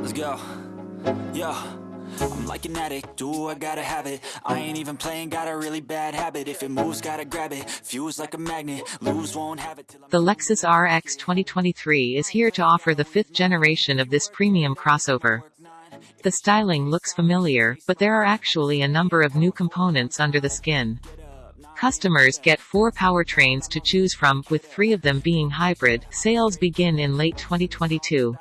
Let's go. Yo. I'm like an addict, do I gotta have it I ain't even playing, got a really bad habit If it moves, gotta grab it, fuse like a magnet Lose, won't have it The Lexus RX 2023 is here to offer the fifth generation of this premium crossover. The styling looks familiar, but there are actually a number of new components under the skin. Customers get four powertrains to choose from, with three of them being hybrid. Sales begin in late 2022.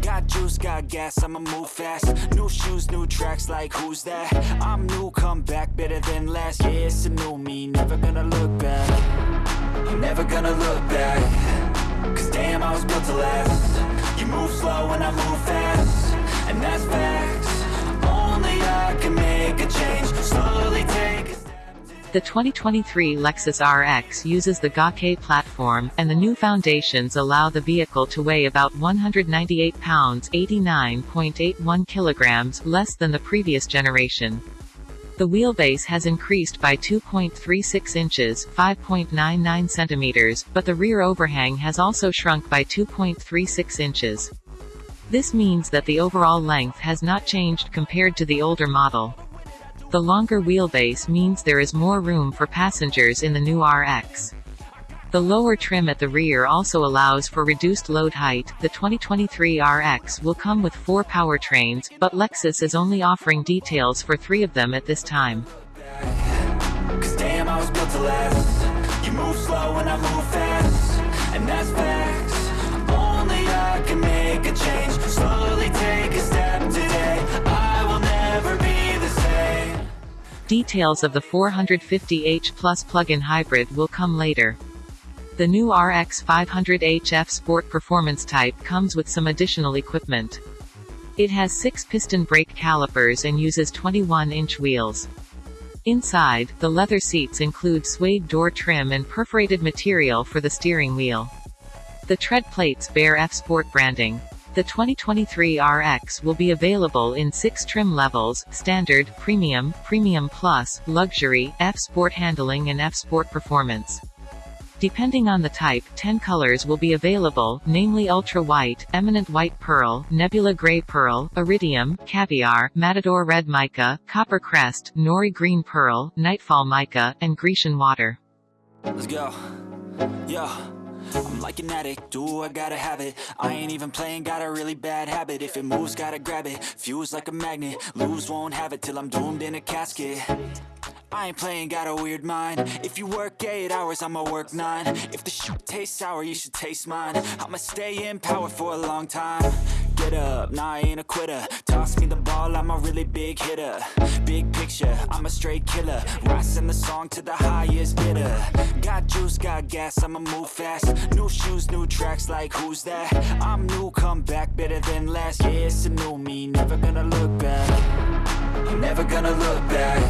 Got juice, got gas, I'ma move fast. New shoes, new tracks, like who's that? I'm new, come back, better than last Yeah, it's a new me, never gonna look back. I'm never gonna look back. Cause damn, I was built to last. You move slow and I move fast. And that's facts. Only I can make a change. Slowly take The 2023 Lexus RX uses the Gake platform, and the new foundations allow the vehicle to weigh about 198 pounds 89.81 kilograms less than the previous generation. The wheelbase has increased by 2.36 inches 5.99 centimeters, but the rear overhang has also shrunk by 2.36 inches. This means that the overall length has not changed compared to the older model. The longer wheelbase means there is more room for passengers in the new RX. The lower trim at the rear also allows for reduced load height. The 2023 RX will come with four powertrains, but Lexus is only offering details for three of them at this time. Damn, Details of the 450h Plus plug-in hybrid will come later. The new RX 500h F Sport Performance Type comes with some additional equipment. It has 6-piston brake calipers and uses 21-inch wheels. Inside, the leather seats include suede door trim and perforated material for the steering wheel. The tread plates bear F Sport branding. The 2023 RX will be available in six trim levels, Standard, Premium, Premium Plus, Luxury, F Sport Handling and F Sport Performance. Depending on the type, 10 colors will be available, namely Ultra White, Eminent White Pearl, Nebula Gray Pearl, Iridium, Caviar, Matador Red Mica, Copper Crest, Nori Green Pearl, Nightfall Mica, and Grecian Water. Let's go Yo I'm like an addict, do I gotta have it? I ain't even playing, got a really bad habit. If it moves, gotta grab it, fuse like a magnet Lose, won't have it till I'm doomed in a casket. I ain't playing, got a weird mind. If you work 8 hours, I'ma work 9 If the shit tastes sour, you should taste mine. I'ma stay in power for a long time Get up, nah I ain't a quitter. Toss me the ball, I'm a really big hitter. Big picture, I'm a straight killer. Rising the song to the highest bidder. Got juice, got gas, I'ma move fast. New shoes, new tracks, like who's that? I'm new, come back, better than last Yeah, it's a new me, never gonna look back. I'm never gonna look back.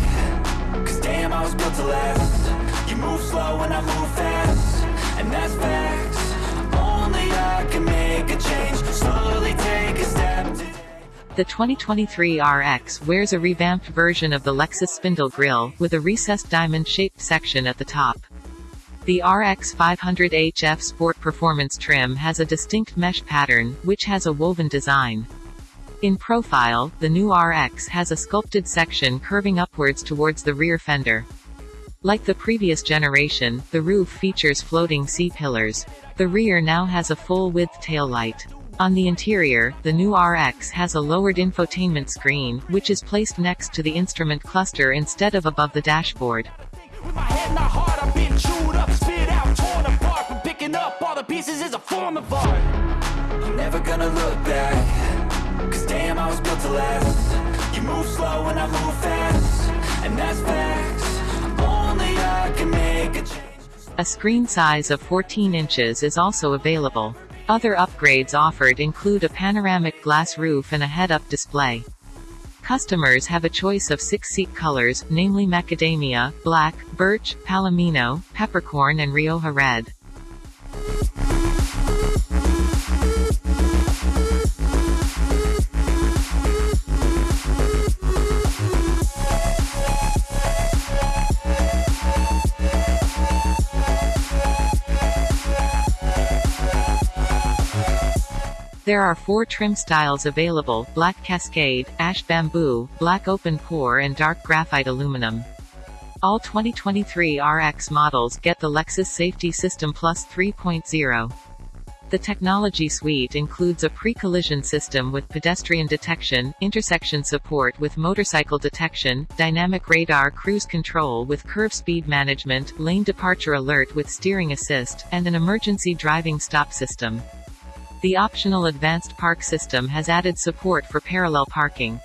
Cause damn, I was built to last. You move slow and I move fast. And that's facts. Only I can make a change. Slowly The 2023 RX wears a revamped version of the Lexus spindle grille, with a recessed diamond-shaped section at the top. The RX 500h F Sport Performance trim has a distinct mesh pattern, which has a woven design. In profile, the new RX has a sculpted section curving upwards towards the rear fender. Like the previous generation, the roof features floating C-pillars. The rear now has a full-width taillight. On the interior, the new RX has a lowered infotainment screen, which is placed next to the instrument cluster instead of above the dashboard. A screen size of 14 inches is also available. Other upgrades offered include a panoramic glass roof and a head-up display. Customers have a choice of six seat colors, namely macadamia, black, birch, palomino, peppercorn and rioja red. There are four trim styles available, black cascade, ash bamboo, black open pore and dark graphite aluminum. All 2023 RX models get the Lexus Safety System Plus 3.0. The technology suite includes a pre-collision system with pedestrian detection, intersection support with motorcycle detection, dynamic radar cruise control with curve speed management, lane departure alert with steering assist, and an emergency driving stop system. The optional advanced park system has added support for parallel parking.